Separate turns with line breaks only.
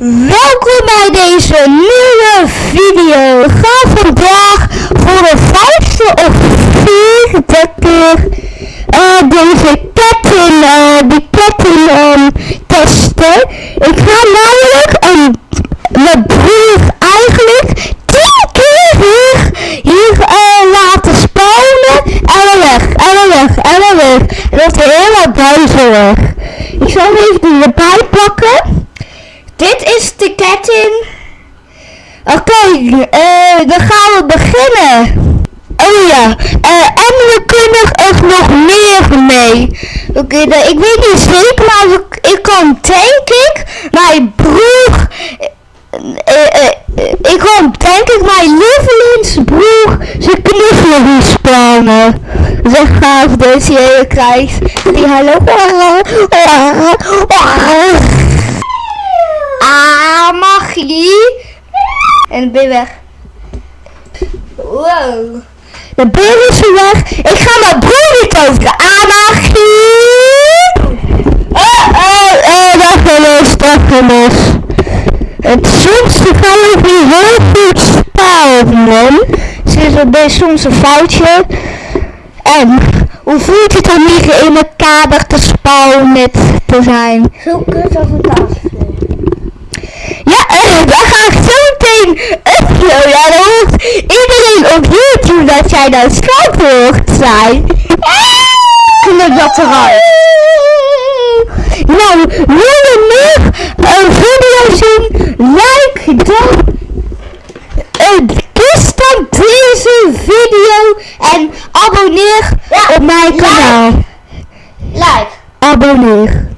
Welkom bij deze nieuwe video. We gaan vandaag voor de vijfde of vierde keer uh, deze ketting, uh, die ketting um, testen. Ik ga namelijk um, mijn broer eigenlijk tien keer hier, hier uh, laten spawnen en dan weg, en dan weg, en dan weg. Dat is helemaal duizelig. Ik zal even erbij pakken. Oké, eh, dan gaan we beginnen. Oh ja, uh, en we kunnen er nog meer mee. Oké, ik weet niet zeker, maar ik, kan denk ik mijn broer... Uh, ik kan denk ik mijn lievelingsbroer zijn knuffelen respawnen. Zeg gaaf deze je krijgt. Die hallo. En ben weg. Wow. De beer is weg. Ik ga mijn broer niet over. Ah, magie. Oh, oh, oh, dag los, dag los. Het soms gaan we weer heel goed spelen. Ze is een beetje soms een foutje. En hoe voelt het om hier in een kader te spawnen te zijn?
Zo kut als.
Ja, uh, dan ga ik zo meteen uploaden. Ja, dan hoort iedereen op Schat hoort zijn. Knip dat eruit. Nou, wil je nog een video zien? Like dan. Dus dan deze video en abonneer
Ja,
op mijn
like.
kanaal.
Like.
Abonneer.